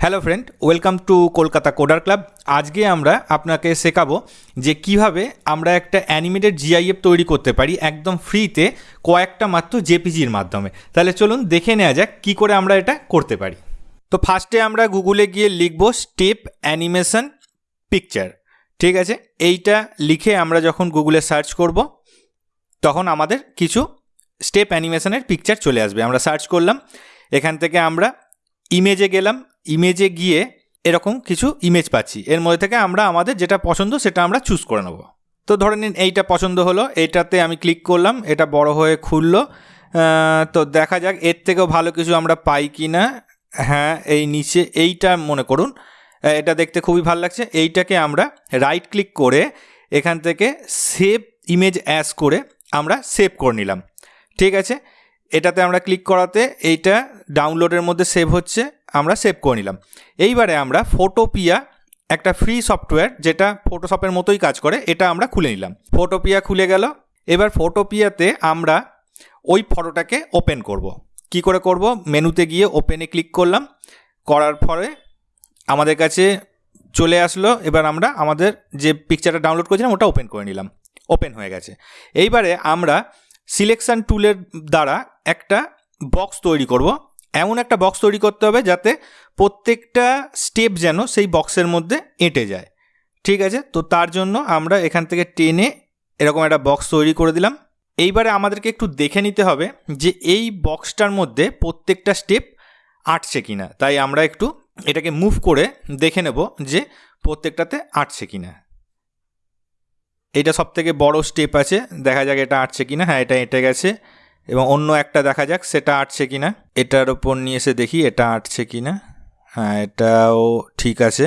Hello friend welcome to Kolkata coder club আজকে আমরা আপনাকে শেখাবো যে কীভাবে আমরা একটা অ্যানিমেটেড জিআইএফ তৈরি করতে পারি একদম ফ্রিতে কয়েকটা মাত্র জেপিজির মাধ্যমে। তাহলে চলুন দেখে নেওয়া যাক কী করে আমরা এটা করতে পারি। তো ফার্স্টে আমরা গুগলে গিয়ে লিখব স্টেপ অ্যানিমেশন পিকচার ঠিক আছে? এইটা লিখে আমরা যখন গুগলে সার্চ করব, তখন আমাদের কিছু স্টেপ অ্যানিমেশনের পিকচার চলে আসবে। আমরা সার্চ করলাম। এখান থেকে আমরা ইমেজে গেলাম। ইমেজে গিয়ে এরকম কিছু ইমেজ পাচ্ছি। এর মধ্যে থেকে আমরা আমাদের যেটা পছন্দ সেটা আমরা চুজ করে নেব। তো ধরে নিন এইটা পছন্দ হলো, এইটাতে আমি ক্লিক করলাম, এটা বড় হয়ে খুললো। তো দেখা যাক এর থেকেও ভালো কিছু আমরা পাই কি না হ্যাঁ এই নিচে এইটা মনে করুন। এটা দেখতে খুবই ভালো লাগছে। এইটাকে আমরা রাইট ক্লিক করে এখান থেকে সেভ ইমেজ অ্যাস করে আমরা সেভ করে নিলাম। ঠিক আছে? এটাতে আমরা ক্লিক করাতে এইটা ডাউনলোডের মধ্যে সেভ হচ্ছে। আমরা সেভ করে নিলাম। এইবারে আমরা ফটোপিয়া একটা ফ্রি সফটওয়্যার যেটা ফটোশপের মতোই কাজ করে, এটা আমরা খুলে নিলাম। ফটোপিয়া খুলে গেল। এবার ফটোপিয়াতে আমরা ওই ফটোটাকে ওপেন করব। কি করে করব? মেনুতে গিয়ে ওপেনে ক্লিক করলাম। করার পরে আমাদের কাছে চলে আসলো। এবার আমরা আমাদের যে পিকচারটা ডাউনলোড করেছিলাম, ওটা ওপেন করে নিলাম। ওপেন হয়ে গেছে। এইবারে আমরা সিলেকশন টুলের দ্বারা একটা বক্স তৈরি করব। এমন একটা বক্স তৈরি করতে হবে যাতে প্রত্যেকটা স্টেপ যেন সেই বক্সের মধ্যে এঁটে যায়। ঠিক আছে? তো তার জন্য আমরা এখান থেকে টেনে এরকম একটা বক্স তৈরি করে দিলাম। এইবারে আমাদেরকে একটু দেখে নিতে হবে যে এই বক্সটার মধ্যে প্রত্যেকটা স্টেপ আটছে কিনা। তাই আমরা একটু এটাকে মুভ করে দেখে নেব যে প্রত্যেকটাতে আটছে কিনা। এইটা সব থেকে বড় স্টেপ আছে। দেখা যাক এটা আটছে কিনা। হ্যাঁ এটা এঁটে গেছে। এবং অন্য একটা দেখা যাক, সেটা আটছে কি না এটার ওপর নিয়ে এসে দেখি এটা আটছে কি না হ্যাঁ এটাও ঠিক আছে।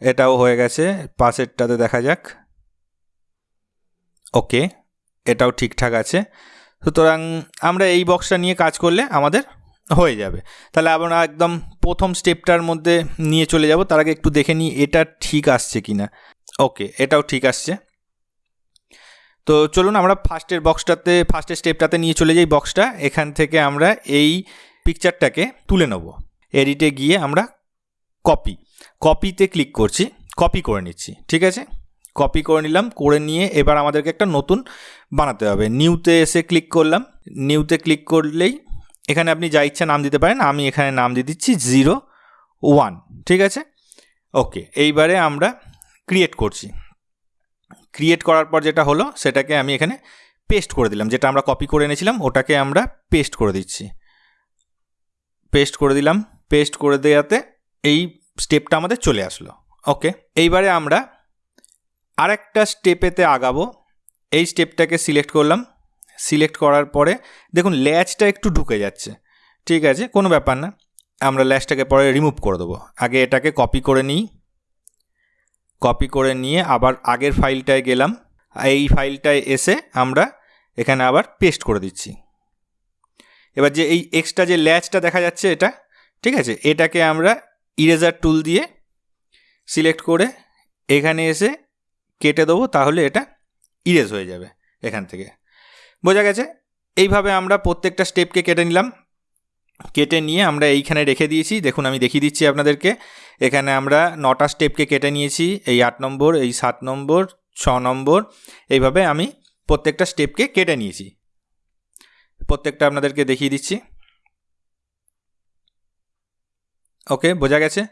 এটাও হয়ে গেছে। পাশেরটাতে দেখা যাক। ওকে, এটাও ঠিকঠাক আছে। সুতরাং আমরা এই বক্সটা নিয়ে কাজ করলে আমাদের হয়ে যাবে। তাহলে আমরা একদম প্রথম স্টেপটার মধ্যে নিয়ে চলে যাব। তার আগে একটু দেখে নিই এটা ঠিক আসছে কি না ওকে, এটাও ঠিক আসছে। তো চলুন আমরা ফার্স্টের বক্সটাতে ফার্স্টের স্টেপটাতে নিয়ে চলে যাই বক্সটা এখান থেকে আমরা এই পিকচারটাকে তুলে নেব। এডিটে গিয়ে আমরা কপি কপিতে ক্লিক করছি কপি করে নিচ্ছি, ঠিক আছে? কপি করে নিলাম, করে নিয়ে এবার আমাদেরকে একটা নতুন বানাতে হবে। নিউতে এসে ক্লিক করলাম। নিউতে ক্লিক করলেই এখানে আপনি যা ইচ্ছা নাম দিতে পারেন, আমি এখানে নাম দিয়ে দিচ্ছি জিরো ওয়ান ঠিক আছে? ওকে এইবারে আমরা ক্রিয়েট করছি। ক্রিয়েট করার পর যেটা হলো, সেটাকে আমি এখানে পেস্ট করে দিলাম। যেটা আমরা কপি করে এনেছিলাম, ওটাকে আমরা পেস্ট করে দিচ্ছি। পেস্ট করে দিলাম। পেস্ট করে দেওয়াতে এই স্টেপটা আমাদের চলে আসলো। ওকে এইবারে আমরা আরেকটা স্টেপেতে আগাবো। এই স্টেপটাকে সিলেক্ট করলাম। সিলেক্ট করার পরে দেখুন ল্যাচটা একটু ঢুকে যাচ্ছে। ঠিক আছে? কোনো ব্যাপার না। আমরা ল্যাচটাকে পরে রিমুভ করে দেবো। আগে এটাকে কপি করে নিই। কপি করে নিয়ে আবার আগের ফাইলটায় গেলাম। এই ফাইলটায় এসে আমরা এখানে আবার পেস্ট করে দিচ্ছি। এবার যে এই এক্সট্রা যে ল্যাচটা দেখা যাচ্ছে এটা, ঠিক আছে? এটাকে আমরা ইরেজার টুল দিয়ে সিলেক্ট করে এখানে এসে কেটে দেবো, তাহলে এটা ইরেজ হয়ে যাবে এখান থেকে। বোঝা গেছে? এইভাবে আমরা প্রত্যেকটা স্টেপকে কেটে নিলাম। কেটে নিয়ে আমরা এইখানে রেখে দিয়েছি। দেখুন, আমি দেখিয়ে দিচ্ছি আপনাদেরকে। এখানে আমরা নটা স্টেপকে কেটে নিয়েছি। এই আট নম্বর, এই সাত নম্বর, ছ নম্বর, এইভাবে আমি প্রত্যেকটা স্টেপকে কেটে নিয়েছি। প্রত্যেকটা আপনাদেরকে দেখিয়ে দিচ্ছি। ওকে, বোঝা গেছে?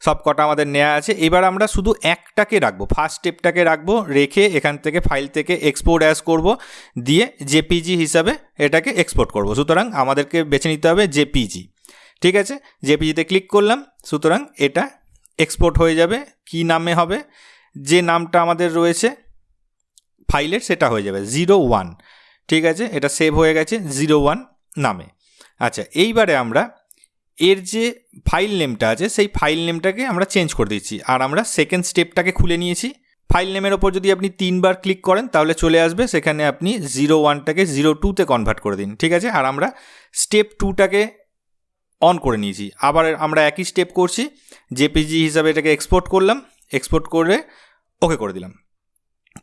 সব কটা আমাদের নেওয়া আছে। এবার আমরা শুধু একটাকে রাখব। ফার্স্ট স্টেপটাকে রাখব, রেখে এখান থেকে ফাইল থেকে এক্সপোর্ট অ্যাস করব, দিয়ে জেপিজি হিসাবে এটাকে এক্সপোর্ট করব। সুতরাং আমাদেরকে বেছে নিতে হবে জেপিজি ঠিক আছে? জেপিজিতে ক্লিক করলাম, সুতরাং এটা এক্সপোর্ট হয়ে যাবে। কি নামে হবে? যে নামটা আমাদের রয়েছে ফাইলের সেটা হয়ে যাবে। জিরো ওয়ান ঠিক আছে? এটা সেভ হয়ে গেছে জিরো ওয়ান নামে। আচ্ছা এইবারে আমরা এর যে ফাইল নেমটা আছে, সেই ফাইল নেমটাকে আমরা চেঞ্জ করে দিচ্ছি। আর আমরা সেকেন্ড স্টেপটাকে খুলে নিয়েছি। ফাইল নেমের ওপর যদি আপনি তিনবার ক্লিক করেন, তাহলে চলে আসবে। সেখানে আপনি জিরো ওয়ানটাকে জিরো টুতে কনভার্ট করে দিন, ঠিক আছে? আর আমরা স্টেপ টুটাকে অন করে নিয়েছি। আবার আমরা একই স্টেপ করছি। জেপিজি হিসাবে এটাকে এক্সপোর্ট করলাম। এক্সপোর্ট করে ওকে করে দিলাম।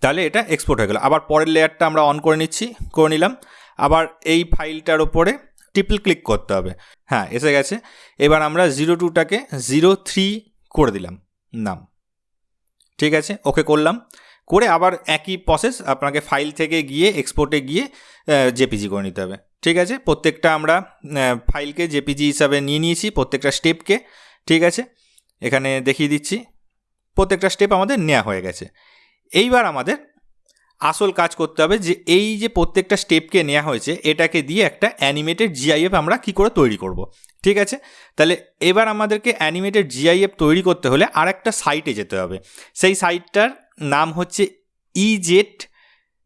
তাহলে এটা এক্সপোর্ট হয়ে গেল। আবার পরের লেয়ারটা আমরা অন করে নিচ্ছি, করে নিলাম। আবার এই ফাইলটার ওপরে ট্রিপল ক্লিক করতে হবে। হ্যাঁ এসে গেছে। এবার আমরা জিরো টুটাকে জিরো থ্রি করে দিলাম নাম। ঠিক আছে ওকে করলাম। করে আবার একই প্রসেস আপনাকে ফাইল থেকে গিয়ে এক্সপোর্টে গিয়ে জেপিজি করে নিতে হবে। ঠিক আছে, প্রত্যেকটা আমরা ফাইলকে জেপিজি হিসাবে নিয়ে নিয়েছি, প্রত্যেকটা স্টেপকে ঠিক আছে, এখানে দেখিয়ে দিচ্ছি। প্রত্যেকটা স্টেপ আমাদের নেওয়া হয়ে গেছে। এইবার আমাদের আসল কাজ করতে হবে যে এই যে প্রত্যেকটা স্টেপকে নেওয়া হয়েছে, এটাকে দিয়ে একটা অ্যানিমেটেড জিআইএফ আমরা কি করে তৈরি করব। ঠিক আছে? তাহলে এবার আমাদেরকে অ্যানিমেটেড জিআইএফ তৈরি করতে হলে আর একটা সাইটে যেতে হবে। সেই সাইটটার নাম হচ্ছে ইজেট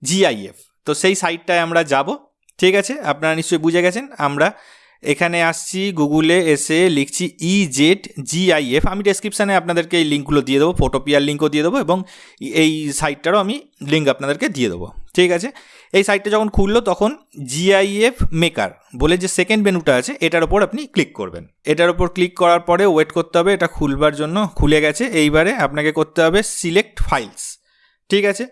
জিআইএফ তো সেই সাইটটায় আমরা যাব। ঠিক আছে? আপনারা নিশ্চয়ই বুঝে গেছেন। আমরা এখানে আসছি গুগলে এসে লিখছি ই জেড জিআইএফ আমি ডেসক্রিপশানে আপনাদেরকে এই লিঙ্কগুলো দিয়ে দেবো ফটোপিয়ার লিঙ্কও দিয়ে দেবো এবং এই সাইটটারও আমি লিঙ্ক আপনাদেরকে দিয়ে দেবো। ঠিক আছে? এই সাইটটা যখন খুললো তখন জিআইএফ মেকার বলে যে সেকেন্ড মেনুটা আছে, এটার ওপর আপনি ক্লিক করবেন। এটার ওপর ক্লিক করার পরে ওয়েট করতে হবে, এটা খুলবার জন্য খুলে গেছে। এইবারে আপনাকে করতে হবে সিলেক্ট ফাইলস ঠিক আছে?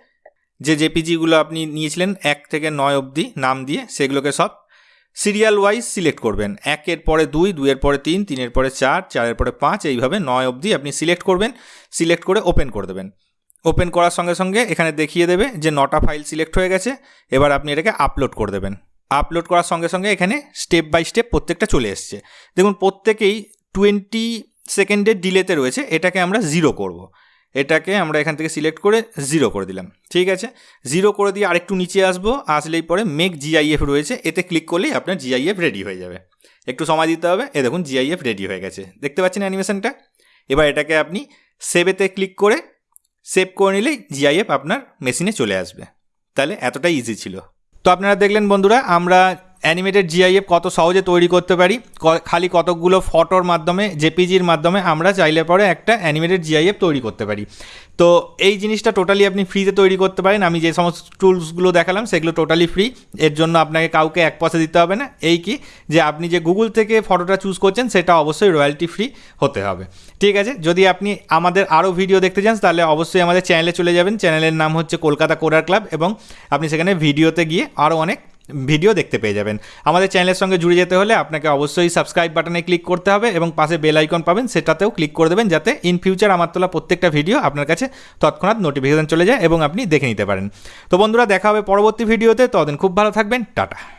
যে জেপিজিগুলো আপনি নিয়েছিলেন, এক থেকে নয় অবধি নাম দিয়ে, সেগুলোকে সব সিরিয়াল ওয়াইজ সিলেক্ট করবেন। একের পরে দুই, দুইয়ের পরে তিন, তিনের পরে চার, চারের পরে পাঁচ, এইভাবে নয় অবধি আপনি সিলেক্ট করবেন, সিলেক্ট করে ওপেন করে দেবেন। ওপেন করার সঙ্গে সঙ্গে এখানে দেখিয়ে দেবে যে নটা ফাইল সিলেক্ট হয়ে গেছে, এবার আপনি এটাকে আপলোড করে দেবেন। আপলোড করার সঙ্গে সঙ্গে এখানে স্টেপ বাই স্টেপ প্রত্যেকটা চলে এসছে। দেখুন, প্রত্যেকেই টোয়েন্টি সেকেন্ডের ডিলেতে রয়েছে, এটাকে আমরা জিরো করব। এটাকে আমরা এখান থেকে সিলেক্ট করে জিরো করে দিলাম। ঠিক আছে? জিরো করে দিয়ে আরেকটু নিচে আসব, আসলেই পরে মেক জিআইএফ রয়েছে, এতে ক্লিক করলেই আপনার জিআইএফ রেডি হয়ে যাবে। একটু সময় দিতে হবে এ দেখুন জিআইএফ রেডি হয়ে গেছে। দেখতে পাচ্ছেন অ্যানিমেশনটা এবার এটাকে আপনি সেভেতে ক্লিক করে সেভ করে নিলেই জিআইএফ আপনার মেশিনে চলে আসবে। তাহলে এতটাই ইজি ছিল। তো আপনারা দেখলেন বন্ধুরা, আমরা অ্যানিমেটেড জিআইএফ কত সহজে তৈরি করতে পারি? খালি কতকগুলো ফটোর মাধ্যমে জেপিজির মাধ্যমে আমরা চাইলে পরে একটা অ্যানিমেটেড জিআইএফ তৈরি করতে পারি। তো এই জিনিসটা টোটালি আপনি ফ্রিতে তৈরি করতে পারেন। আমি যে সমস্ত টুলসগুলো দেখালাম, সেগুলো টোটালি ফ্রি। এর জন্য আপনাকে কাউকে এক পয়সা দিতে হবে না। এই কি? যে আপনি যে গুগল থেকে ফটোটা চুজ করছেন, সেটা অবশ্যই রয়্যালটি ফ্রি হতে হবে। ঠিক আছে? যদি আপনি আমাদের আরও ভিডিও দেখতে চান, তাহলে অবশ্যই আমাদের চ্যানেলে চলে যাবেন। চ্যানেলের নাম হচ্ছে কলকাতা কোরার ক্লাব এবং আপনি সেখানে ভিডিওতে গিয়ে আরও অনেক ভিডিও দেখতে পেয়ে যাবেন। আমাদের চ্যানেলের সঙ্গে জুড়ে যেতে হলে আপনাকে অবশ্যই সাবস্ক্রাইব বাটনে ক্লিক করতে হবে এবং পাশে বেল আইকন পাবেন, সেটাতেও ক্লিক করে দেবেন যাতে ইন ফিউচার আমার তোলা প্রত্যেকটা ভিডিও আপনার কাছে তৎক্ষণাৎ নোটিফিকেশান চলে যায় এবং আপনি দেখে নিতে পারেন। তো বন্ধুরা, দেখা হবে পরবর্তী ভিডিওতে ততদিন খুব ভালো থাকবেন। টাটা।